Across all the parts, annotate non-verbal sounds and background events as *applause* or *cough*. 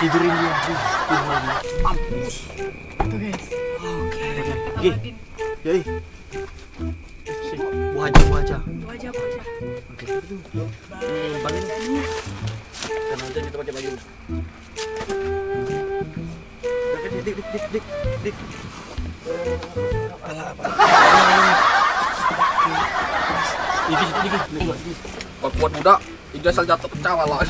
tidurin dia. Mampus. Tuh guys. Oke. Gih. buatin. Jadi. Buah aja, buah aja. Buah aja, buah aja. Oke. Dan nanti kita pakai baju. Dik, dik, dik, dik, dik. Alah, apa? Dikit, dikit, dikit. Dikit, dikit. Kuat kuat budak. Ini asal jatuh pecah malah.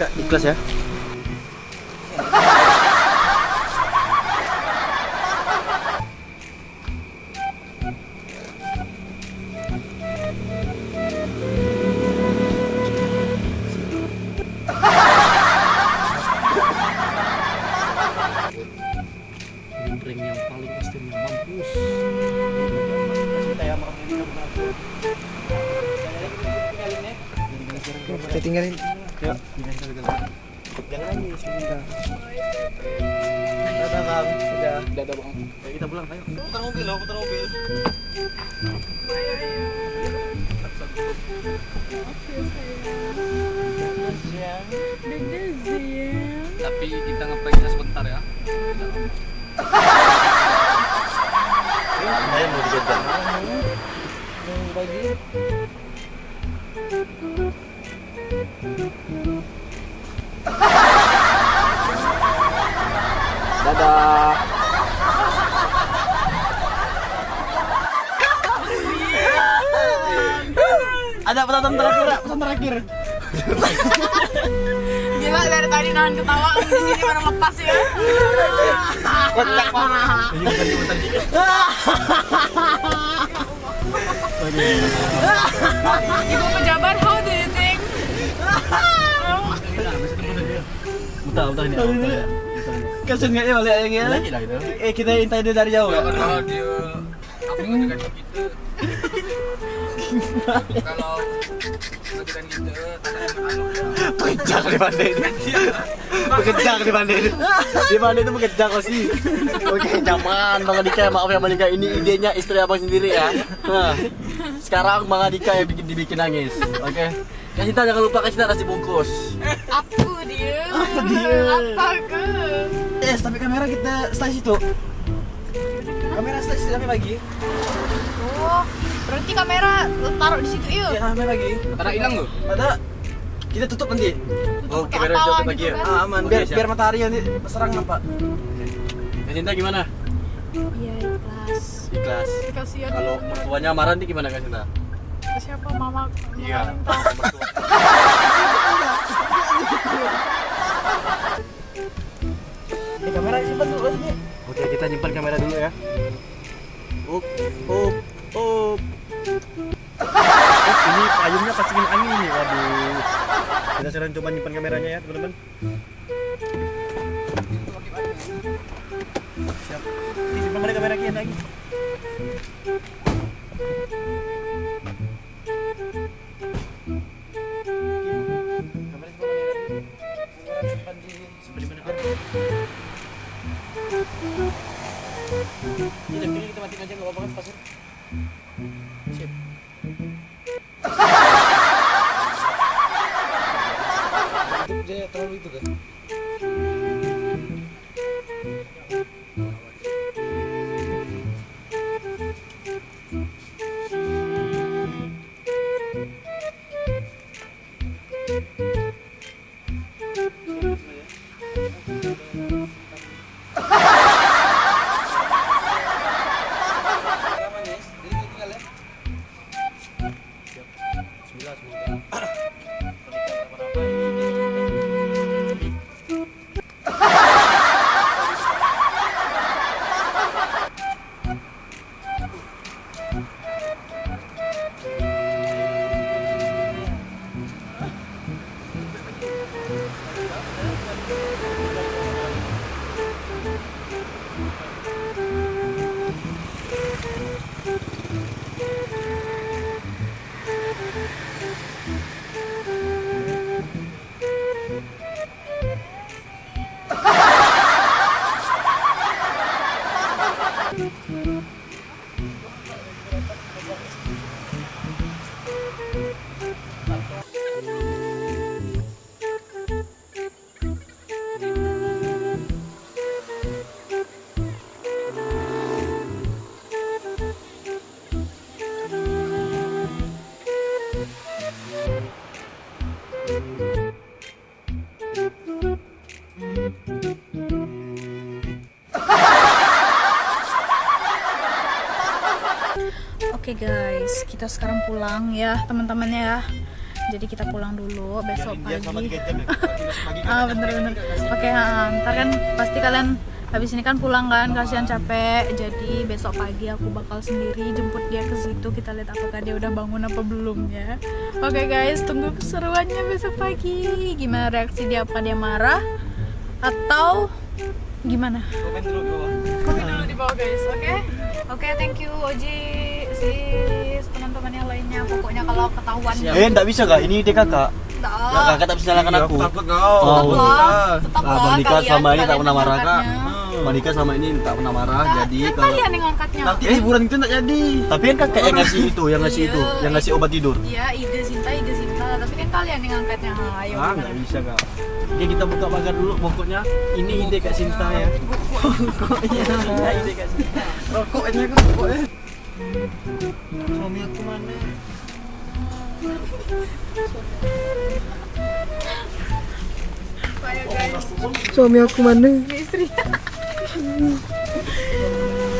Kak, ikhlas ya. Kita tinggalin. Ya, jangan nangis sebentar. Dadah bang, dadah. Dadah bang. Ya, kita pulang, ayo. Putar mobil loh, putar mobil. Tapi kita ngepranknya sebentar ya. Saya mau dijajan. Dadah. Ada pesan terakhir, ya, pesan terakhir. Gila dari tadi nahan ketawa di sini baru lepas ya. Kocak. Ibu pejabat, how do you think? Mutar, mutar ini. Ya. Kasian nggak ya balik ya? Lagi lah itu. Eh kita intai dia dari jauh Ya ya. kalau dia yang dengan kita. Kalau yang anu Pekejang di pandai ini. Pekejang di pandai ini. Di pandai itu pekejang sih. Oke, zaman Bang Adika, maaf ya Bang Adika, ini idenya istri abang sendiri ya. Nah, sekarang Bang Adika yang bikin dibikin nangis. Oke. Kasih tahu jangan lupa kasih tahu nasi bungkus. Aku dia. Apa dia? Apa ke? Eh, tapi kamera kita stay situ. Kamera stay situ kami lagi. Oh, berarti kamera taruh di situ yuk. Ya, kami lagi. Karena hilang loh. Ada kita tutup nanti. Oh, pakai kamera jauh gitu lagi ya. kan. Ah, aman. Biar siap. biar matahari nanti serang nampak. Kasinta gimana? Iya, ikhlas. Ikhlas. Kasihan. Kalau mertuanya marah nih gimana Kasinta? Siapa mama? Iya. Eh, kamera simpan dulu sini. Oke, kita nyimpan kamera dulu ya. Up, up, up. Ini payungnya pasangin angin nih, waduh. Kita sekarang coba nyimpan kameranya ya, teman-teman. Siap. Ini simpan mana kamera kian lagi. Ini kita aja nggak apa-apa. Sip. Terlalu itu kan. Bismillah semoga Oke guys, kita sekarang pulang ya teman-teman ya. Jadi kita pulang dulu besok *laughs* pagi. Ah bener-bener. Oke, ah, ntar kan pasti kalian habis ini kan pulang kan kasihan capek. Jadi besok pagi aku bakal sendiri jemput dia ke situ. Kita lihat apakah dia udah bangun apa belum ya. Oke guys, tunggu keseruannya besok pagi. Gimana reaksi dia? Apa dia marah atau gimana? Komen dulu di bawah. Komen dulu di bawah guys, oke? Oke, thank you Oji, sis, teman-teman yang lainnya. Pokoknya kalau ketahuan Eh, enggak bisa gak? Ini ide kakak. Nggak. Nah, kakak tak bisa nyalakan Iya, aku. Takut kau. Oh. tetap lah, tetap Ah, lah Bang Dika kalian- sama ini tak pernah marah kak. Bang Dika sama ini tak pernah marah. Nah, Jadi kan kalau kalian yang angkatnya. Nanti liburan itu enggak jadi. tapi kan kakak yang ngasih itu, yang ngasih Iya, itu, yang ngasih obat tidur. Iya, ide Sinta, ide Sinta. Tapi kan kalian yang angkatnya. Ayo. Ah, nggak bisa kak. Oke kita buka pagar dulu pokoknya. Ini ide kak Sinta ya. Pokoknya *laughs* ini ide kak Sinta. Rokoknya kan rokoknya. Suami aku mana? Suami aku mana? istri. *laughs*